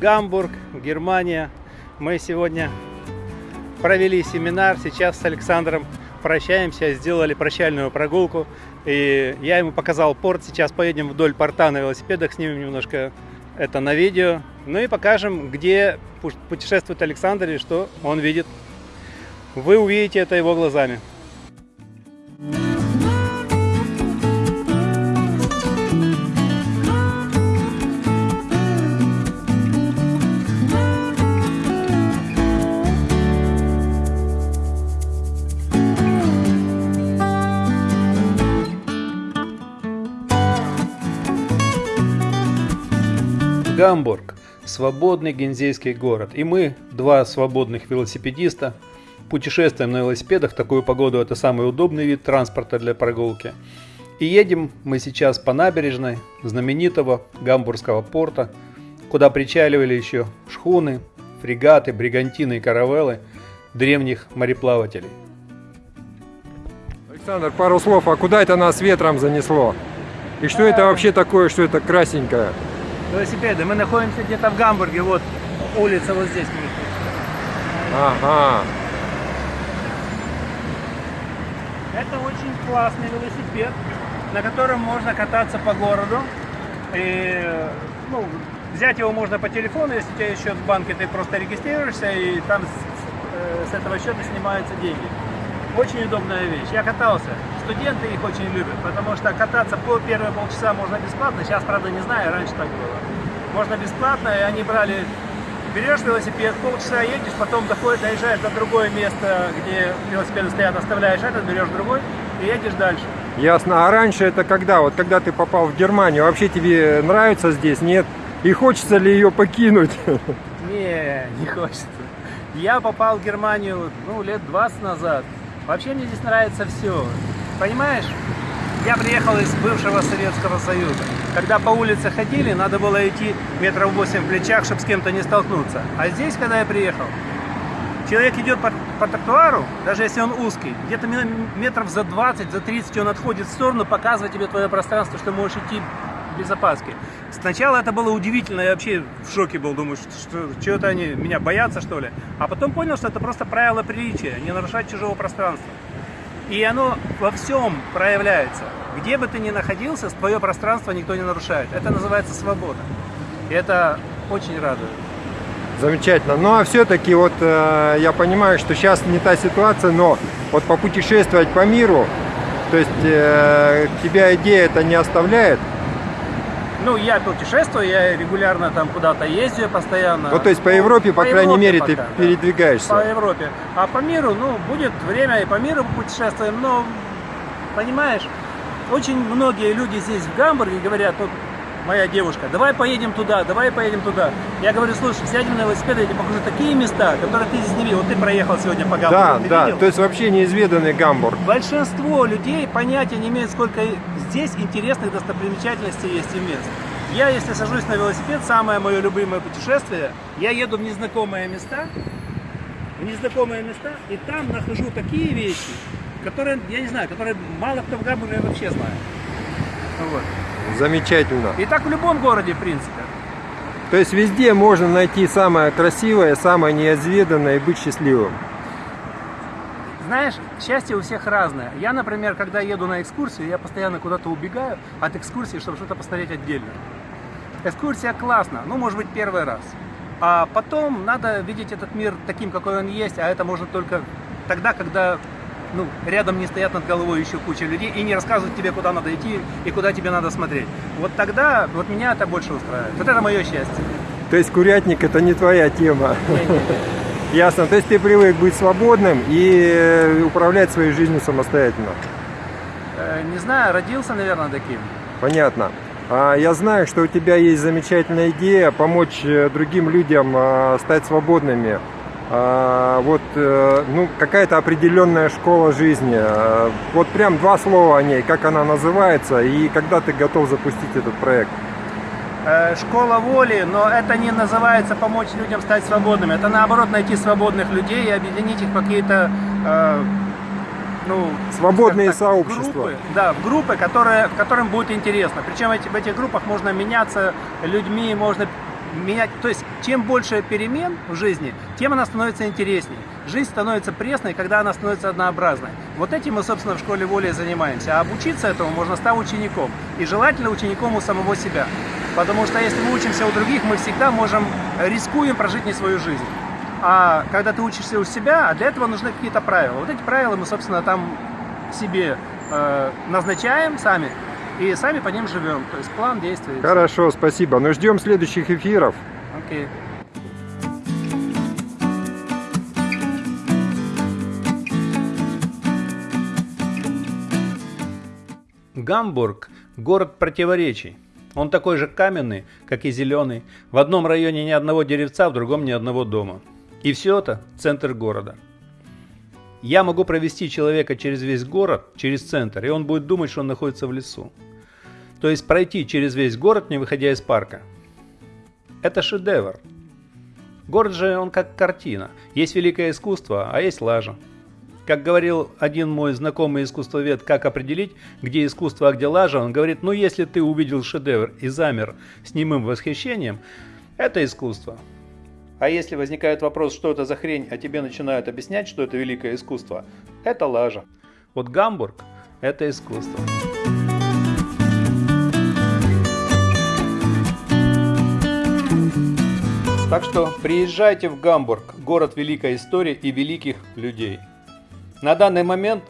Гамбург, Германия. Мы сегодня провели семинар. Сейчас с Александром прощаемся, сделали прощальную прогулку. И я ему показал порт. Сейчас поедем вдоль порта на велосипедах, снимем немножко это на видео. Ну и покажем, где путешествует Александр и что он видит. Вы увидите это его глазами. Гамбург – свободный гензейский город. И мы, два свободных велосипедиста, путешествуем на велосипедах. В такую погоду это самый удобный вид транспорта для прогулки. И едем мы сейчас по набережной знаменитого гамбургского порта, куда причаливали еще шхуны, фрегаты, бригантины и каравеллы древних мореплавателей. Александр, пару слов, а куда это нас ветром занесло? И что это вообще такое, что это красненькое? Велосипеды. Мы находимся где-то в Гамбурге, вот улица вот здесь. Ага. Это очень классный велосипед, на котором можно кататься по городу. И, ну, взять его можно по телефону, если у тебя есть счет в банке, ты просто регистрируешься, и там с, с этого счета снимаются деньги. Очень удобная вещь. Я катался. Студенты их очень любят, потому что кататься по первые полчаса можно бесплатно. Сейчас, правда, не знаю, раньше так было. Можно бесплатно, и они брали... Берешь велосипед, полчаса едешь, потом доходишь, доезжаешь до другое место, где велосипеды стоят, оставляешь этот, берешь другой и едешь дальше. Ясно. А раньше это когда? Вот когда ты попал в Германию, вообще тебе нравится здесь? Нет? И хочется ли ее покинуть? Не, не хочется. Я попал в Германию, ну, лет 20 назад. Вообще мне здесь нравится все. Понимаешь, я приехал из бывшего Советского Союза. Когда по улице ходили, надо было идти метров 8 в плечах, чтобы с кем-то не столкнуться. А здесь, когда я приехал, человек идет по, по тротуару, даже если он узкий, где-то метров за 20, за 30 он отходит в сторону, показывает тебе твое пространство, что можешь идти без опаски. Сначала это было удивительно, я вообще в шоке был, думаю, что, что это они меня боятся, что ли. А потом понял, что это просто правило приличия, не нарушать чужого пространства. И оно во всем проявляется. Где бы ты ни находился, твое пространство никто не нарушает. Это называется свобода. И это очень радует. Замечательно. Ну а все-таки вот э, я понимаю, что сейчас не та ситуация, но вот попутешествовать по миру, то есть э, тебя идея это не оставляет? Ну, я путешествую, я регулярно там куда-то ездию постоянно. Ну, то есть по Европе, по, по крайней Европе мере, пока, ты да. передвигаешься? По Европе. А по миру, ну, будет время и по миру путешествуем, но, понимаешь, очень многие люди здесь в Гамбурге говорят, вот моя девушка, давай поедем туда, давай поедем туда. Я говорю, слушай, сядем на велосипед, я тебе покажу такие места, которые ты здесь не видел. Вот ты проехал сегодня по Гамбургу, Да, ты да, видел? то есть вообще неизведанный Гамбург. Большинство людей понятия не имеют, сколько здесь интересных достопримечательностей есть и мест. Я, если сажусь на велосипед, самое мое любимое путешествие, я еду в незнакомые места, в незнакомые места, и там нахожу такие вещи, которые, я не знаю, которые мало кто в Гамбурге вообще знает. Вот. Замечательно. И так в любом городе, в принципе. То есть везде можно найти самое красивое, самое неизведанное и быть счастливым. Знаешь, счастье у всех разное. Я, например, когда еду на экскурсию, я постоянно куда-то убегаю от экскурсии, чтобы что-то посмотреть отдельно. Экскурсия классно, ну, может быть, первый раз. А потом надо видеть этот мир таким, какой он есть, а это можно только тогда, когда ну, рядом не стоят над головой еще куча людей и не рассказывают тебе, куда надо идти и куда тебе надо смотреть. Вот тогда, вот меня это больше устраивает. Вот это мое счастье. То есть курятник это не твоя тема? Ясно. То есть ты привык быть свободным и э, управлять своей жизнью самостоятельно? Э, не знаю, родился, наверное, таким. Понятно. А я знаю, что у тебя есть замечательная идея помочь э, другим людям стать свободными а, вот, э, ну, какая-то определенная школа жизни. А, вот прям два слова о ней, как она называется и когда ты готов запустить этот проект. Э, школа воли, но это не называется помочь людям стать свободными. Это наоборот найти свободных людей и объединить их в какие-то э, ну, свободные так, сообщества. Группы, да, в группы, которые, которым будет интересно. Причем эти, в этих группах можно меняться людьми, можно менять, то есть чем больше перемен в жизни, тем она становится интересней. Жизнь становится пресной, когда она становится однообразной. Вот этим мы, собственно, в школе воли занимаемся. А обучиться этому можно стать учеником. И желательно учеником у самого себя. Потому что если мы учимся у других, мы всегда можем, рискуем прожить не свою жизнь. А когда ты учишься у себя, а для этого нужны какие-то правила. Вот эти правила мы, собственно, там себе э, назначаем сами и сами по ним живем. То есть план действий. Хорошо, спасибо. Ну ждем следующих эфиров. Окей. Гамбург – город противоречий. Он такой же каменный, как и зеленый. В одном районе ни одного деревца, в другом ни одного дома. И все это – центр города. Я могу провести человека через весь город, через центр, и он будет думать, что он находится в лесу. То есть пройти через весь город, не выходя из парка. Это шедевр. Город же он как картина. Есть великое искусство, а есть лажа. Как говорил один мой знакомый искусствовед, как определить, где искусство, а где лажа, он говорит, ну если ты увидел шедевр и замер с немым восхищением, это искусство. А если возникает вопрос, что это за хрень, а тебе начинают объяснять, что это великое искусство, это лажа. Вот Гамбург – это искусство. Так что приезжайте в Гамбург, город великой истории и великих людей. На данный момент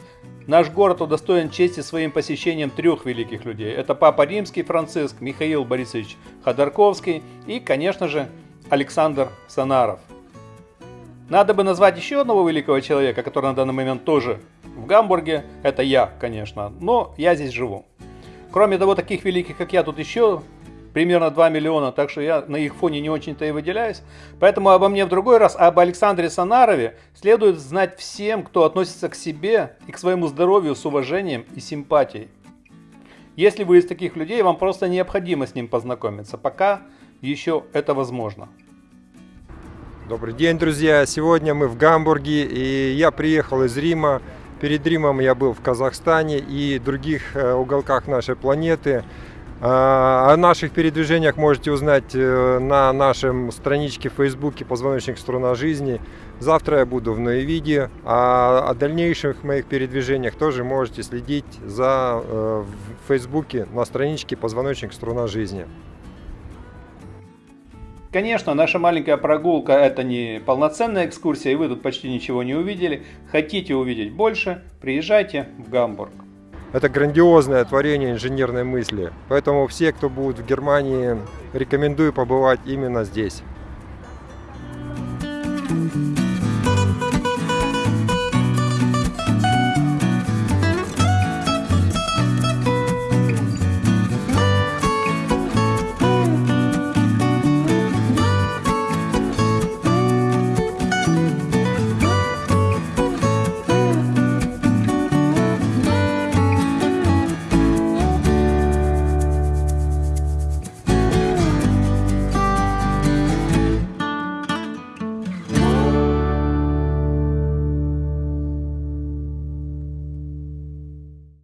наш город удостоен чести своим посещением трех великих людей. Это Папа Римский Франциск, Михаил Борисович Ходорковский и, конечно же, Александр Санаров. Надо бы назвать еще одного великого человека, который на данный момент тоже в Гамбурге. Это я, конечно, но я здесь живу. Кроме того, таких великих, как я, тут еще примерно 2 миллиона, так что я на их фоне не очень-то и выделяюсь. Поэтому обо мне в другой раз, об Александре Санарове следует знать всем, кто относится к себе и к своему здоровью с уважением и симпатией. Если вы из таких людей, вам просто необходимо с ним познакомиться, пока еще это возможно. Добрый день, друзья! Сегодня мы в Гамбурге, и я приехал из Рима. Перед Римом я был в Казахстане и других э, уголках нашей планеты. О наших передвижениях можете узнать э, на нашем страничке в Фейсбуке «Позвоночник Струна жизни». Завтра я буду в Ноевиде, а о дальнейших моих передвижениях тоже можете следить за, э, в Фейсбуке на страничке «Позвоночник Струна жизни». Конечно, наша маленькая прогулка это не полноценная экскурсия, и вы тут почти ничего не увидели. Хотите увидеть больше, приезжайте в Гамбург. Это грандиозное творение инженерной мысли. Поэтому все, кто будет в Германии, рекомендую побывать именно здесь.